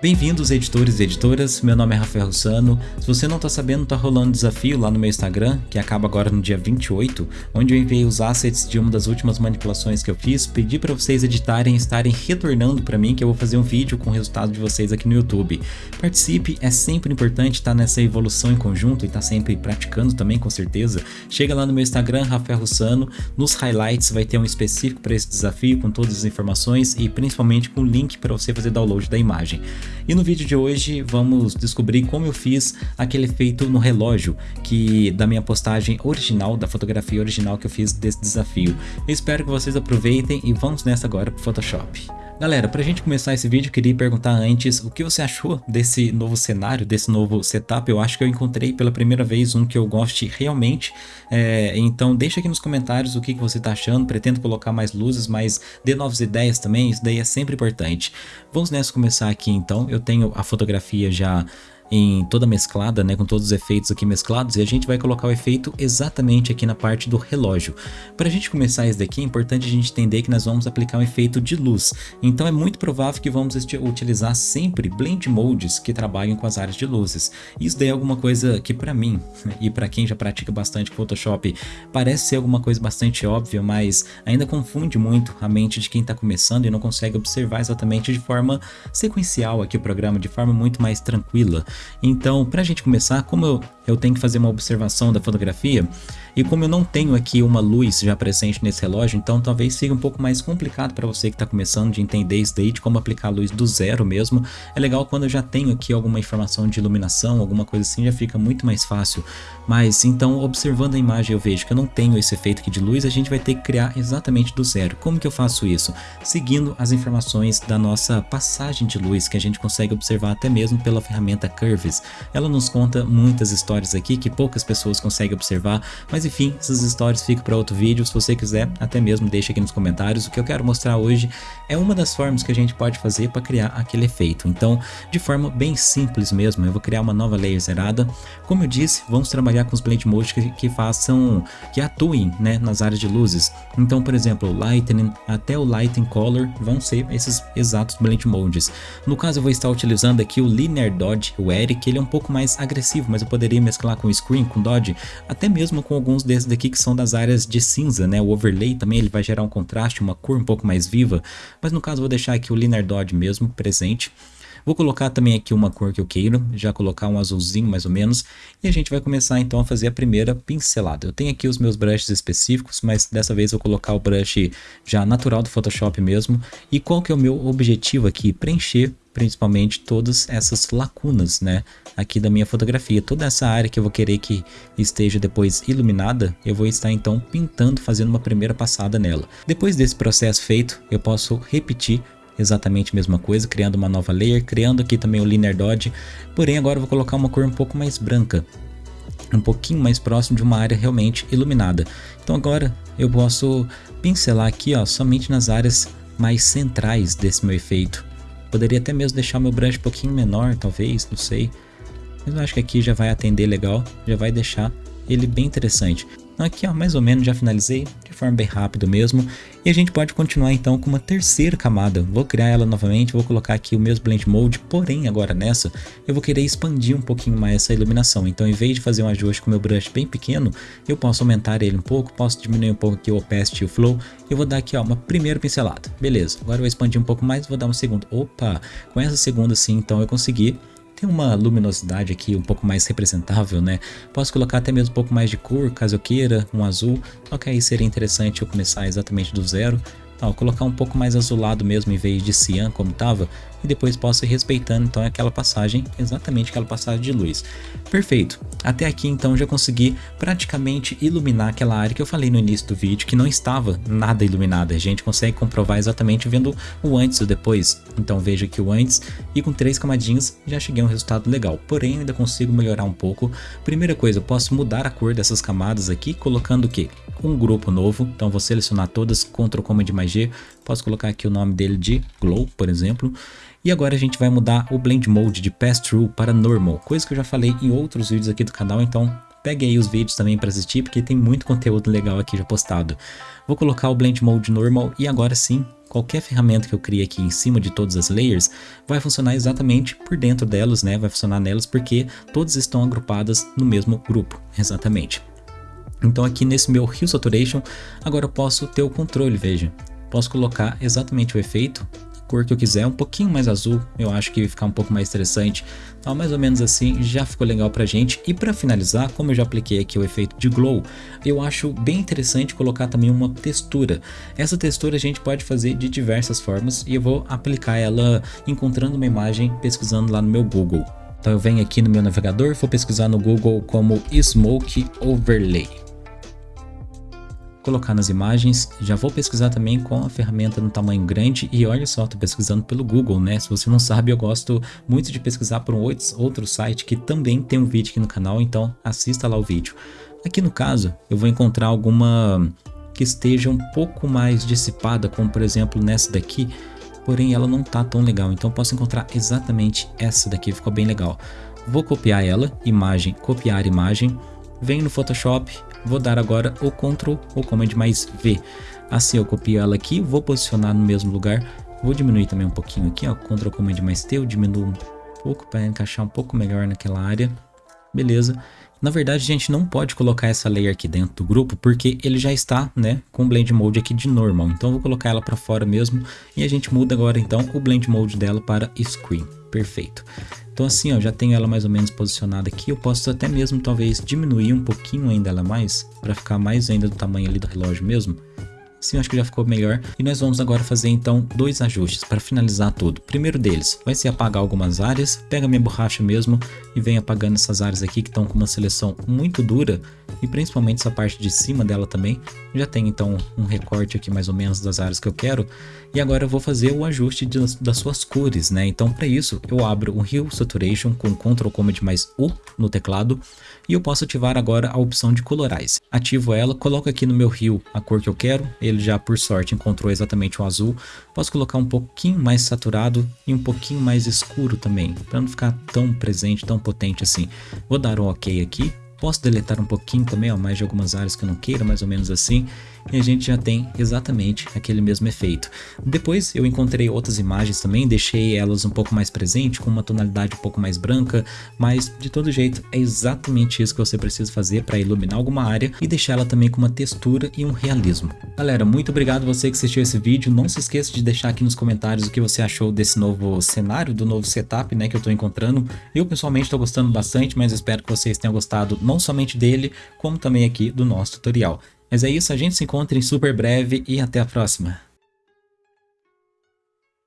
Bem-vindos editores e editoras, meu nome é Rafael Russano. Se você não está sabendo, está rolando um desafio lá no meu Instagram, que acaba agora no dia 28, onde eu enviei os assets de uma das últimas manipulações que eu fiz, pedi para vocês editarem e estarem retornando para mim que eu vou fazer um vídeo com o resultado de vocês aqui no YouTube. Participe, é sempre importante estar nessa evolução em conjunto e estar tá sempre praticando também com certeza. Chega lá no meu Instagram, Rafael Russano, nos highlights vai ter um específico para esse desafio com todas as informações e principalmente com o link para você fazer download da imagem. E no vídeo de hoje vamos descobrir como eu fiz aquele efeito no relógio que da minha postagem original, da fotografia original que eu fiz desse desafio. Eu espero que vocês aproveitem e vamos nessa agora pro Photoshop. Galera, pra gente começar esse vídeo, queria perguntar antes o que você achou desse novo cenário, desse novo setup. Eu acho que eu encontrei pela primeira vez um que eu goste realmente. É, então deixa aqui nos comentários o que, que você tá achando. Pretendo colocar mais luzes, mas dê novas ideias também, isso daí é sempre importante. Vamos nessa começar aqui então. Eu tenho a fotografia já em toda mesclada, né, com todos os efeitos aqui mesclados, e a gente vai colocar o efeito exatamente aqui na parte do relógio. Para a gente começar isso daqui, é importante a gente entender que nós vamos aplicar um efeito de luz, então é muito provável que vamos utilizar sempre blend modes que trabalhem com as áreas de luzes. Isso daí é alguma coisa que para mim, e para quem já pratica bastante Photoshop, parece ser alguma coisa bastante óbvia, mas ainda confunde muito a mente de quem está começando e não consegue observar exatamente de forma sequencial aqui o programa, de forma muito mais tranquila. Então, para a gente começar, como eu, eu tenho que fazer uma observação da fotografia, e como eu não tenho aqui uma luz já presente nesse relógio, então talvez seja um pouco mais complicado para você que está começando de entender isso daí, de como aplicar a luz do zero mesmo. É legal quando eu já tenho aqui alguma informação de iluminação, alguma coisa assim, já fica muito mais fácil. Mas então, observando a imagem eu vejo que eu não tenho esse efeito aqui de luz, a gente vai ter que criar exatamente do zero. Como que eu faço isso? Seguindo as informações da nossa passagem de luz, que a gente consegue observar até mesmo pela ferramenta Curves. Ela nos conta muitas histórias aqui que poucas pessoas conseguem observar, mas enfim, essas histórias ficam para outro vídeo, se você quiser, até mesmo deixa aqui nos comentários. O que eu quero mostrar hoje é uma das formas que a gente pode fazer para criar aquele efeito. Então, de forma bem simples mesmo, eu vou criar uma nova layer zerada. Como eu disse, vamos trabalhar com os blend modes que, que façam, que atuem né, nas áreas de luzes. Então, por exemplo, o Lightning até o Lighting Color vão ser esses exatos blend modes. No caso, eu vou estar utilizando aqui o Linear Dodge, o Eric, ele é um pouco mais agressivo, mas eu poderia mesclar com Screen, com Dodge, até mesmo com alguns alguns desses daqui que são das áreas de cinza, né? O overlay também ele vai gerar um contraste, uma cor um pouco mais viva, mas no caso vou deixar aqui o Linear Dodge mesmo presente. Vou colocar também aqui uma cor que eu queiro, já colocar um azulzinho mais ou menos, e a gente vai começar então a fazer a primeira pincelada. Eu tenho aqui os meus brushes específicos, mas dessa vez eu vou colocar o brush já natural do Photoshop mesmo. E qual que é o meu objetivo aqui? Preencher principalmente todas essas lacunas, né, aqui da minha fotografia. Toda essa área que eu vou querer que esteja depois iluminada, eu vou estar então pintando, fazendo uma primeira passada nela. Depois desse processo feito, eu posso repetir exatamente a mesma coisa, criando uma nova layer, criando aqui também o Linear Dodge, porém agora eu vou colocar uma cor um pouco mais branca, um pouquinho mais próximo de uma área realmente iluminada. Então agora eu posso pincelar aqui ó, somente nas áreas mais centrais desse meu efeito. Poderia até mesmo deixar meu brush um pouquinho menor, talvez, não sei. Mas eu acho que aqui já vai atender legal, já vai deixar ele bem interessante. Aqui ó, mais ou menos já finalizei, de forma bem rápida mesmo. E a gente pode continuar então com uma terceira camada. Vou criar ela novamente, vou colocar aqui o mesmo Blend Mode, porém agora nessa eu vou querer expandir um pouquinho mais essa iluminação. Então em vez de fazer um ajuste com meu brush bem pequeno, eu posso aumentar ele um pouco, posso diminuir um pouco aqui o opacity e o flow. Eu vou dar aqui ó, uma primeira pincelada. Beleza, agora eu vou expandir um pouco mais, vou dar uma segunda. Opa, com essa segunda sim, então eu consegui tem uma luminosidade aqui um pouco mais representável, né? Posso colocar até mesmo um pouco mais de cor, caso eu queira, um azul, só que aí seria interessante eu começar exatamente do zero. Colocar um pouco mais azulado mesmo em vez de cian como estava, e depois posso ir respeitando então aquela passagem, exatamente aquela passagem de luz. Perfeito, até aqui então já consegui praticamente iluminar aquela área que eu falei no início do vídeo que não estava nada iluminada, a gente consegue comprovar exatamente vendo o antes e o depois, então veja aqui o antes e com três camadinhas já cheguei a um resultado legal, porém ainda consigo melhorar um pouco. Primeira coisa, eu posso mudar a cor dessas camadas aqui colocando o que? Um grupo novo, então vou selecionar todas, Ctrl Command mais Posso colocar aqui o nome dele de Glow, por exemplo, e agora a gente vai mudar o Blend Mode de Pass-Through para Normal, coisa que eu já falei em outros vídeos aqui do canal, então pegue aí os vídeos também para assistir, porque tem muito conteúdo legal aqui já postado. Vou colocar o Blend Mode Normal e agora sim, qualquer ferramenta que eu crie aqui em cima de todas as layers vai funcionar exatamente por dentro delas, né? Vai funcionar nelas porque todas estão agrupadas no mesmo grupo, exatamente. Então aqui nesse meu Hue Saturation, agora eu posso ter o controle, veja. Posso colocar exatamente o efeito cor que eu quiser, um pouquinho mais azul, eu acho que ficar um pouco mais interessante. Então, mais ou menos assim, já ficou legal pra gente. E para finalizar, como eu já apliquei aqui o efeito de glow, eu acho bem interessante colocar também uma textura. Essa textura a gente pode fazer de diversas formas e eu vou aplicar ela encontrando uma imagem, pesquisando lá no meu Google. Então eu venho aqui no meu navegador, vou pesquisar no Google como Smoke Overlay colocar nas imagens. Já vou pesquisar também com a ferramenta no tamanho grande e olha só, estou pesquisando pelo Google, né? Se você não sabe, eu gosto muito de pesquisar por um outro site que também tem um vídeo aqui no canal, então assista lá o vídeo. Aqui no caso, eu vou encontrar alguma que esteja um pouco mais dissipada, como por exemplo nessa daqui, porém ela não tá tão legal, então posso encontrar exatamente essa daqui, ficou bem legal. Vou copiar ela, imagem, copiar imagem, venho no Photoshop, Vou dar agora o Ctrl ou Command mais V. Assim eu copio ela aqui, vou posicionar no mesmo lugar. Vou diminuir também um pouquinho aqui, ó, Ctrl Command mais T, eu diminuo um pouco para encaixar um pouco melhor naquela área. Beleza. Na verdade, a gente não pode colocar essa layer aqui dentro do grupo, porque ele já está, né, com o Blend Mode aqui de normal. Então, eu vou colocar ela para fora mesmo, e a gente muda agora, então, o Blend Mode dela para Screen. Perfeito. Então assim, ó, já tenho ela mais ou menos posicionada aqui, eu posso até mesmo talvez diminuir um pouquinho ainda ela mais, para ficar mais ainda do tamanho ali do relógio mesmo. Sim, acho que já ficou melhor. E nós vamos agora fazer então dois ajustes para finalizar tudo. Primeiro deles vai ser apagar algumas áreas. Pega minha borracha mesmo e vem apagando essas áreas aqui que estão com uma seleção muito dura. E principalmente essa parte de cima dela também. Já tem então um recorte aqui mais ou menos das áreas que eu quero. E agora eu vou fazer o ajuste de, das suas cores, né? Então para isso eu abro o Hue Saturation com Ctrl Command mais U no teclado. E eu posso ativar agora a opção de colorize. Ativo ela, coloco aqui no meu Hue a cor que eu quero ele já por sorte encontrou exatamente o azul. Posso colocar um pouquinho mais saturado e um pouquinho mais escuro também, para não ficar tão presente, tão potente assim. Vou dar um ok aqui, Posso deletar um pouquinho também, ó, mais de algumas áreas que eu não queira, mais ou menos assim e a gente já tem exatamente aquele mesmo efeito. Depois eu encontrei outras imagens também, deixei elas um pouco mais presente, com uma tonalidade um pouco mais branca, mas de todo jeito é exatamente isso que você precisa fazer para iluminar alguma área e deixar ela também com uma textura e um realismo. Galera, muito obrigado você que assistiu esse vídeo, não se esqueça de deixar aqui nos comentários o que você achou desse novo cenário, do novo setup né, que eu estou encontrando. Eu pessoalmente estou gostando bastante, mas espero que vocês tenham gostado não somente dele, como também aqui do nosso tutorial. Mas é isso, a gente se encontra em super breve e até a próxima.